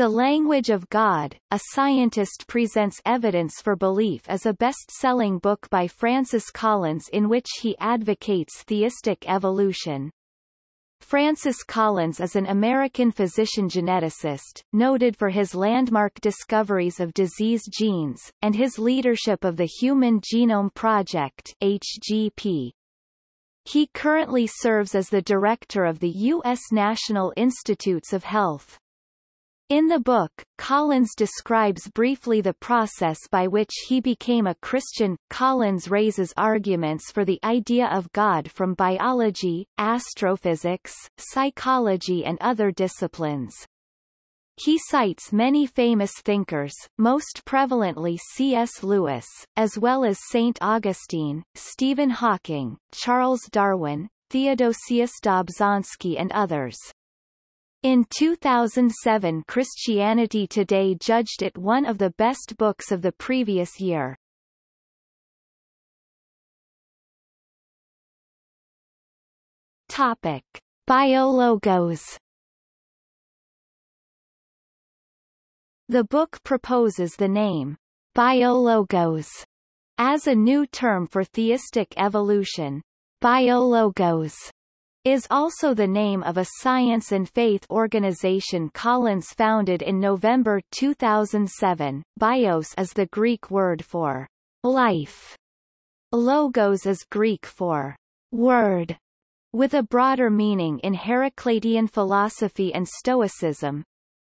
The Language of God, A Scientist Presents Evidence for Belief is a best-selling book by Francis Collins in which he advocates theistic evolution. Francis Collins is an American physician-geneticist, noted for his landmark discoveries of disease genes, and his leadership of the Human Genome Project HGP. He currently serves as the director of the U.S. National Institutes of Health. In the book, Collins describes briefly the process by which he became a Christian. Collins raises arguments for the idea of God from biology, astrophysics, psychology and other disciplines. He cites many famous thinkers, most prevalently C.S. Lewis, as well as St. Augustine, Stephen Hawking, Charles Darwin, Theodosius Dobzhansky and others. In 2007 Christianity Today judged it one of the best books of the previous year. Topic. Biologos The book proposes the name, biologos, as a new term for theistic evolution. Biologos is also the name of a science and faith organization Collins founded in November 2007. Bios is the Greek word for life. Logos is Greek for word, with a broader meaning in Heraclitean philosophy and Stoicism,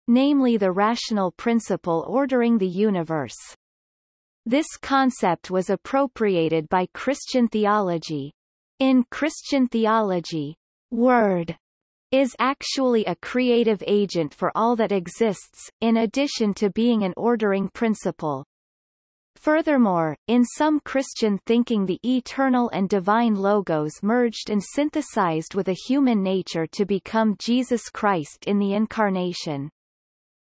namely the rational principle ordering the universe. This concept was appropriated by Christian theology, in Christian theology, word is actually a creative agent for all that exists, in addition to being an ordering principle. Furthermore, in some Christian thinking the eternal and divine logos merged and synthesized with a human nature to become Jesus Christ in the Incarnation.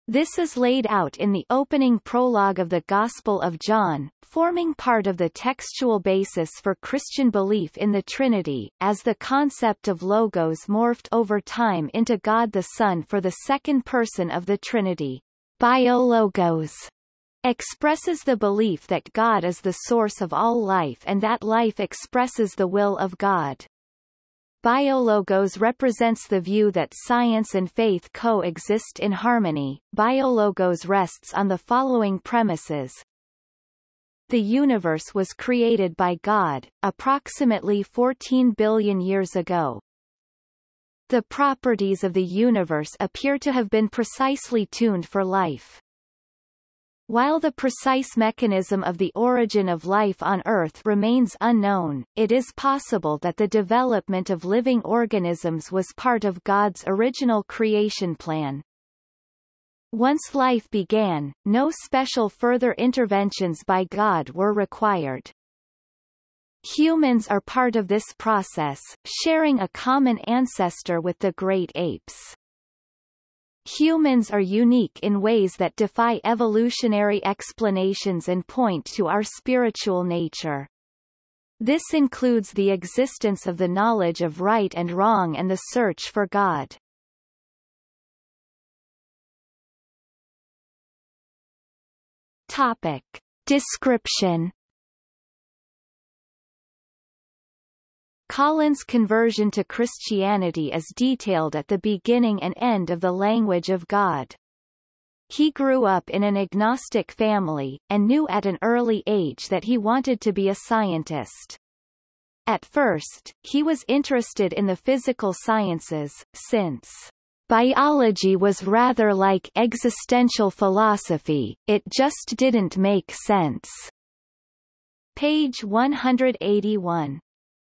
This is laid out in the opening prologue of the Gospel of John, forming part of the textual basis for Christian belief in the Trinity, as the concept of logos morphed over time into God the Son for the second person of the Trinity. Biologos expresses the belief that God is the source of all life and that life expresses the will of God. Biologos represents the view that science and faith coexist in harmony. Biologos rests on the following premises. The universe was created by God, approximately 14 billion years ago. The properties of the universe appear to have been precisely tuned for life. While the precise mechanism of the origin of life on Earth remains unknown, it is possible that the development of living organisms was part of God's original creation plan. Once life began, no special further interventions by God were required. Humans are part of this process, sharing a common ancestor with the great apes. Humans are unique in ways that defy evolutionary explanations and point to our spiritual nature. This includes the existence of the knowledge of right and wrong and the search for God. Topic. Description Collins' conversion to Christianity is detailed at the beginning and end of the language of God. He grew up in an agnostic family, and knew at an early age that he wanted to be a scientist. At first, he was interested in the physical sciences, since biology was rather like existential philosophy, it just didn't make sense. Page 181.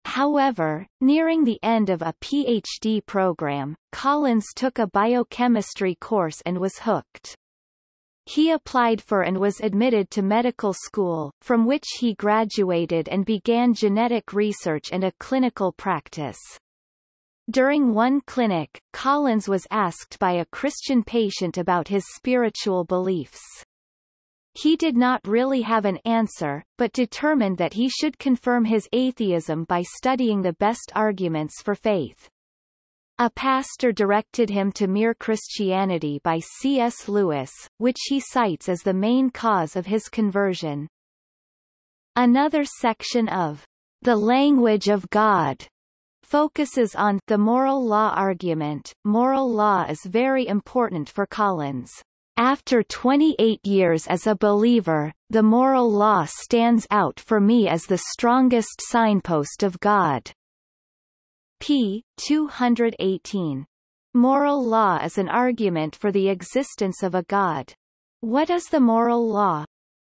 However, nearing the end of a PhD program, Collins took a biochemistry course and was hooked. He applied for and was admitted to medical school, from which he graduated and began genetic research and a clinical practice. During one clinic, Collins was asked by a Christian patient about his spiritual beliefs. He did not really have an answer, but determined that he should confirm his atheism by studying the best arguments for faith. A pastor directed him to Mere Christianity by C.S. Lewis, which he cites as the main cause of his conversion. Another section of The Language of God focuses on the moral law argument. Moral law is very important for Collins. After 28 years as a believer, the moral law stands out for me as the strongest signpost of God p. 218. Moral law is an argument for the existence of a God. What is the moral law?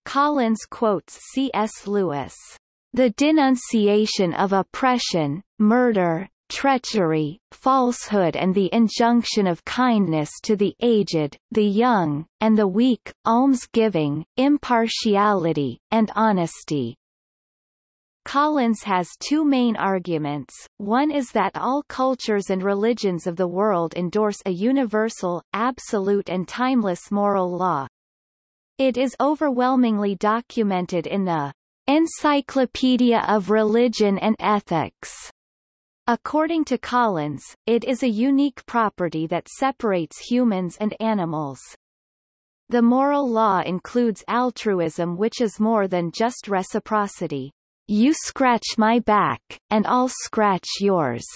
Collins quotes C.S. Lewis. The denunciation of oppression, murder, treachery, falsehood and the injunction of kindness to the aged, the young, and the weak, almsgiving, impartiality, and honesty. Collins has two main arguments, one is that all cultures and religions of the world endorse a universal, absolute and timeless moral law. It is overwhelmingly documented in the Encyclopedia of Religion and Ethics. According to Collins, it is a unique property that separates humans and animals. The moral law includes altruism which is more than just reciprocity. You scratch my back, and I'll scratch yours.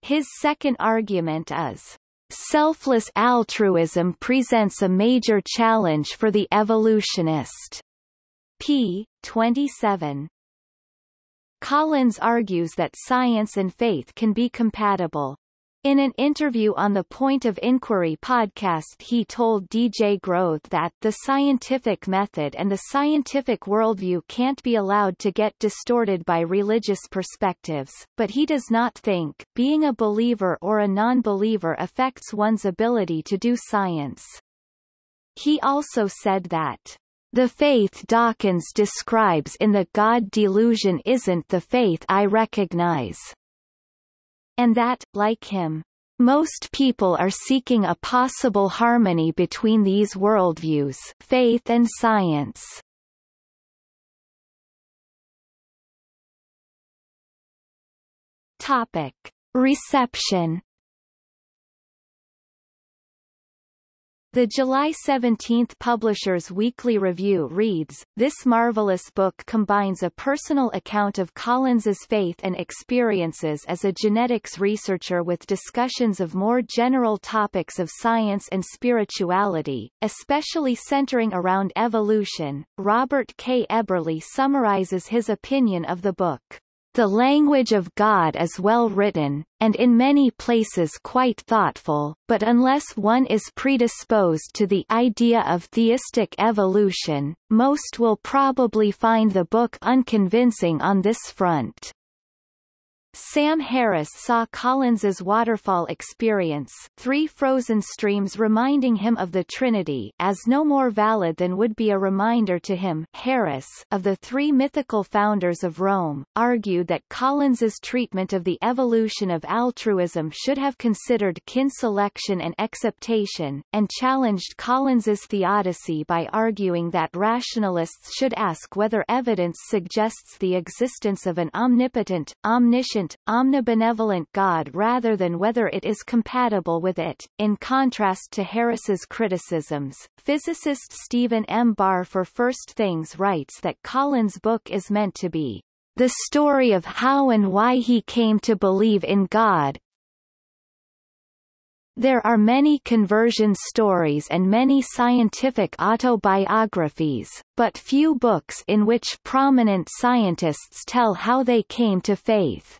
His second argument is, selfless altruism presents a major challenge for the evolutionist. p. 27. Collins argues that science and faith can be compatible. In an interview on the Point of Inquiry podcast he told DJ Grothe that the scientific method and the scientific worldview can't be allowed to get distorted by religious perspectives, but he does not think being a believer or a non-believer affects one's ability to do science. He also said that the faith Dawkins describes in the God delusion isn't the faith I recognize and that, like him, most people are seeking a possible harmony between these worldviews faith and science. Topic. Reception The July 17 Publishers Weekly Review reads, This marvelous book combines a personal account of Collins's faith and experiences as a genetics researcher with discussions of more general topics of science and spirituality, especially centering around evolution. Robert K. Eberly summarizes his opinion of the book. The language of God is well written, and in many places quite thoughtful, but unless one is predisposed to the idea of theistic evolution, most will probably find the book unconvincing on this front. Sam Harris saw Collins's waterfall experience three frozen streams reminding him of the Trinity as no more valid than would be a reminder to him. Harris of the three mythical founders of Rome, argued that Collins's treatment of the evolution of altruism should have considered kin selection and acceptation, and challenged Collins's theodicy by arguing that rationalists should ask whether evidence suggests the existence of an omnipotent, omniscient omnibenevolent God rather than whether it is compatible with it. In contrast to Harris's criticisms, physicist Stephen M. Barr for First Things writes that Collins' book is meant to be the story of how and why he came to believe in God, there are many conversion stories and many scientific autobiographies, but few books in which prominent scientists tell how they came to faith.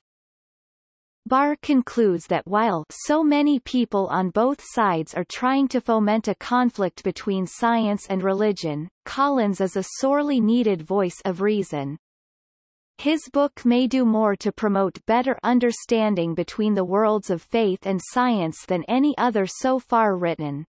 Barr concludes that while so many people on both sides are trying to foment a conflict between science and religion, Collins is a sorely needed voice of reason. His book may do more to promote better understanding between the worlds of faith and science than any other so far written.